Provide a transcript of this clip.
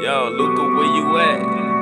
Yo, Luca, where you at?